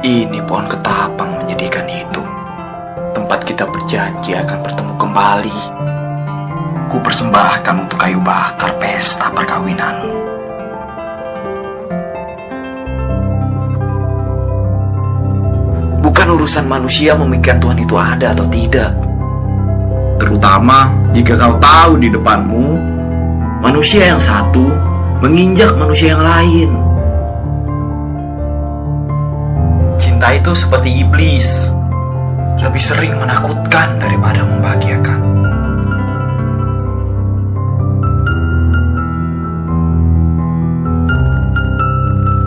Ini pohon ketapang menyedihkan itu. Tempat kita berjanji akan bertemu kembali. Ku persembahkan untuk kayu bakar pesta perkawinanmu. Bukan urusan manusia memikirkan Tuhan itu ada atau tidak. Terutama jika kau tahu di depanmu manusia yang satu menginjak manusia yang lain. Cinta itu seperti iblis, lebih sering menakutkan daripada membahagiakan.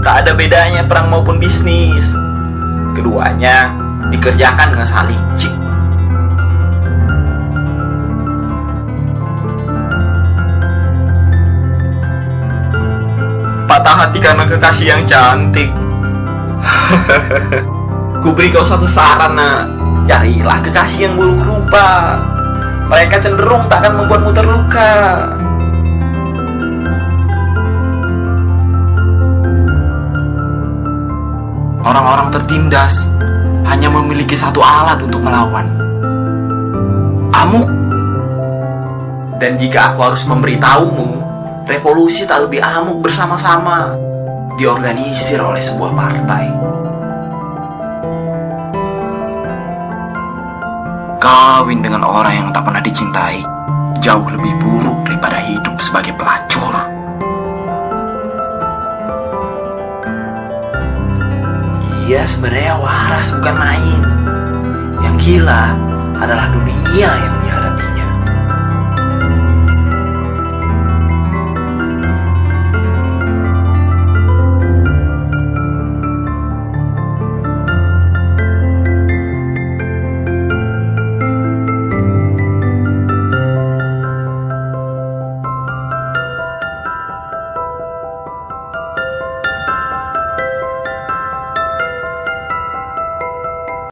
Tak ada bedanya perang maupun bisnis. Keduanya dikerjakan dengan sangat Patah hati karena kekasih yang cantik. Ku beri kau satu saran nak. Carilah kekasih yang buruk rupa. Mereka cenderung tak akan membuatmu terluka. Orang-orang tertindas Hanya memiliki satu alat untuk melawan. Amuk. Dan jika aku harus memberitahumu Revolusi tak lebih amuk bersama-sama Diorganisir oleh sebuah partai Kawin dengan orang yang tak pernah dicintai jauh lebih buruk daripada hidup sebagai pelacur. Iya, sebenarnya waras bukan main. Yang gila adalah dunia yang